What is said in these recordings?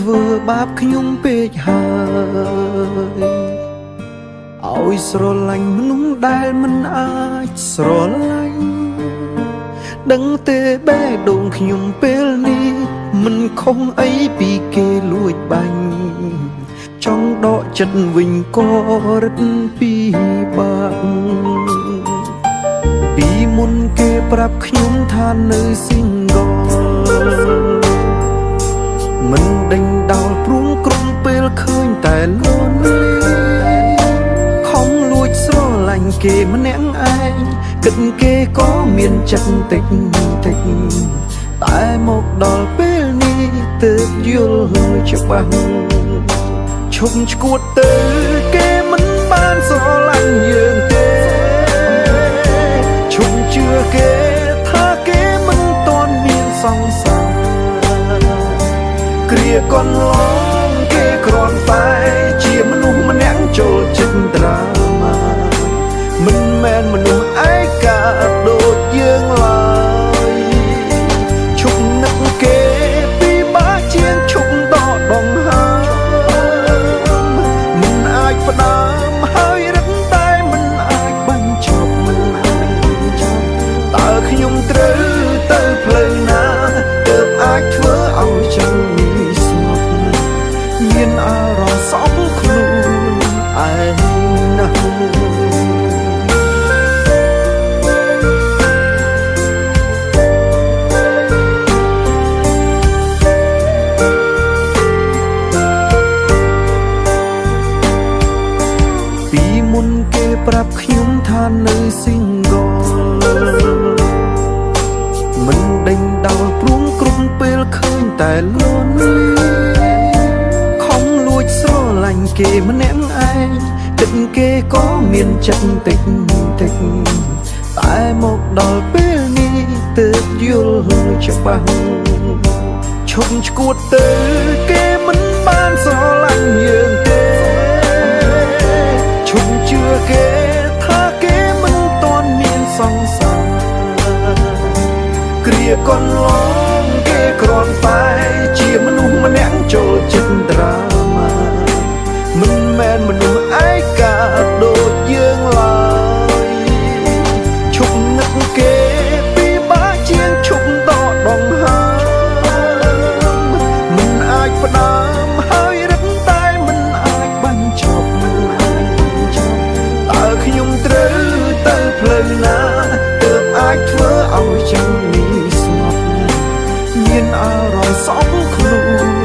អ្នកធ្វើបាបខ្ញុំពេកហើយឲ្យស្រឡាញ់មនុស្សដែលមិនអាចស្រឡាញ់ដឹងទេបេះដូងខ្ញុំពេលនេះមិនខុសអីពីគេលួចបាញ់ចង់ដកចិត្តវិញក៏រឹតពីបាក់ពីមុនគេប្រាប់ខ្ញុំថានៅ single មិនដេញដោលព្រួងក្រុមពេលឃើញតែលន់ខំលួចស្រឡាញ់គេម្នាក់ឯងគិតគេក៏មានចិត្តតិចតិចតែមកដល់ពេលនេះទើបយល់ច្បាស់ឈប់ឈួតទៅគេមិនបានស្រឡាញ់យើងទេឈប់ជឿគេថាគេមិនតន់មានសង្សារ គ្រា មិនដេញដោលព្រួងក្រុមពេលឃើញតែលន់លាញ់គេម្នាក់ឯងទឹកគេក៏មានចិត្តតិចតិចតែមកដល់ពេលនេះទើបយល់ច្បាស់ឈប់ឈួតទៅគេ គ្អារម្មណ៍សោកខ្លួន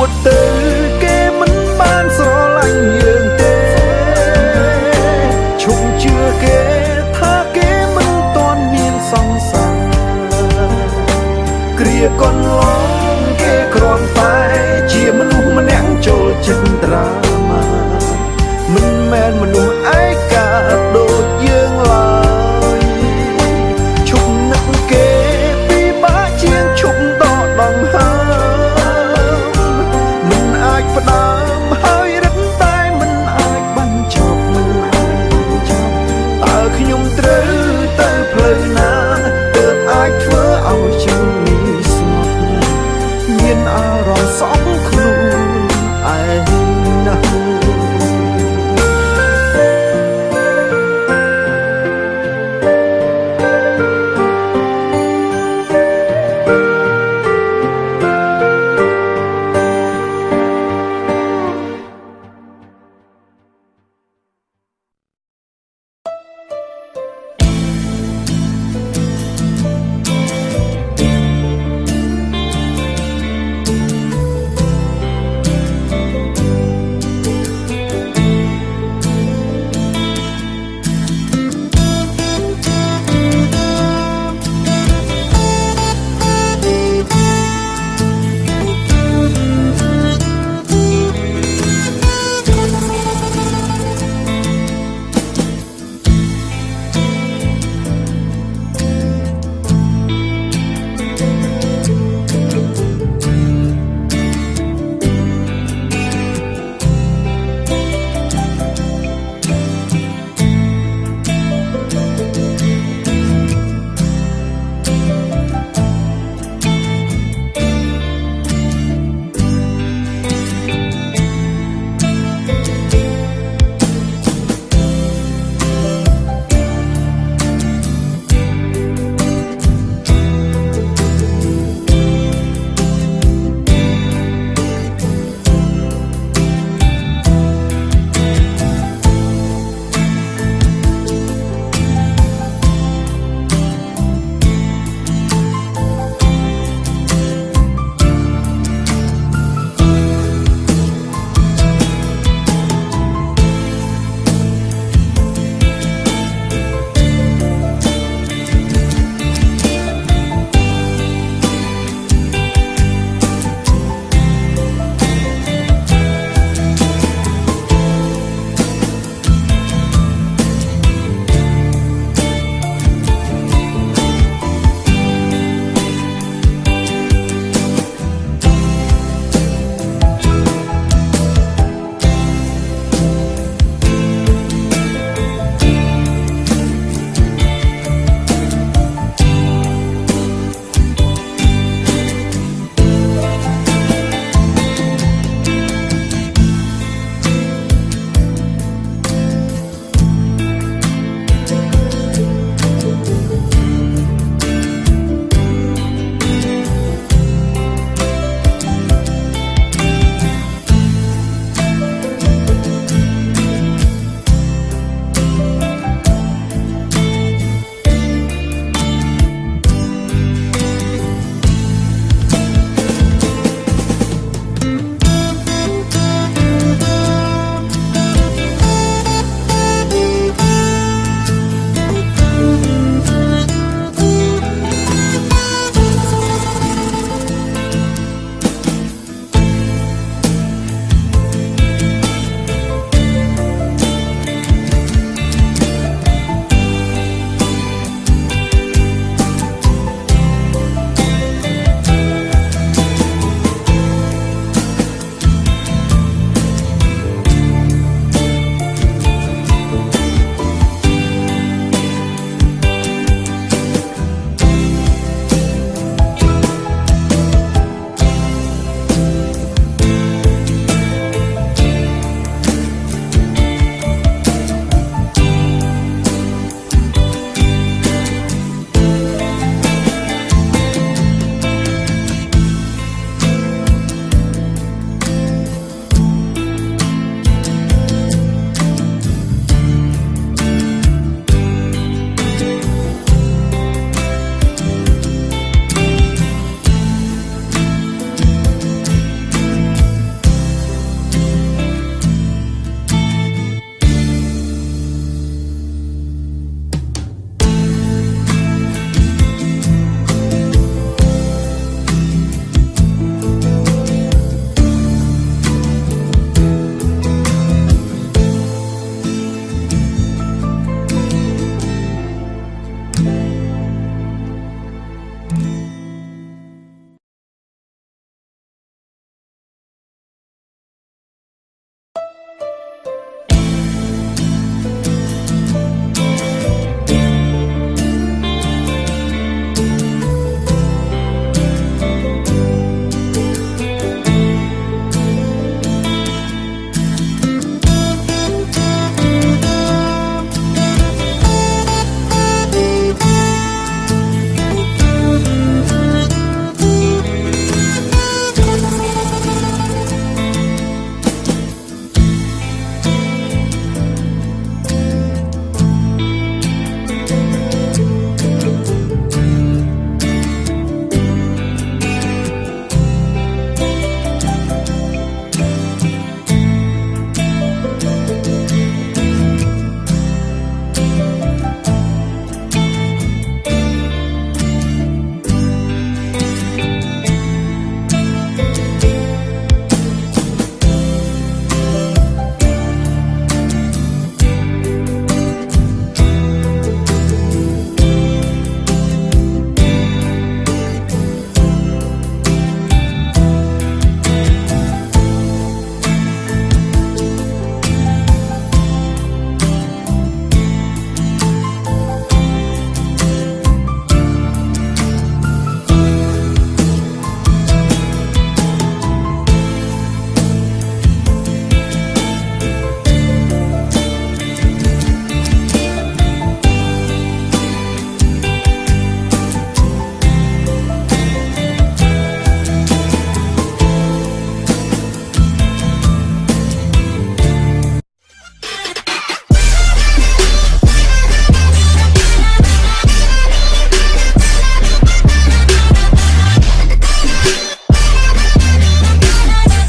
ឈួតទៅគេមិនបានស្រឡាញ់យើងទេឈប់ជឿគេថាគេមិនតន់មានសង្សារគ្រាកន្លងគេគ្រាន់តែ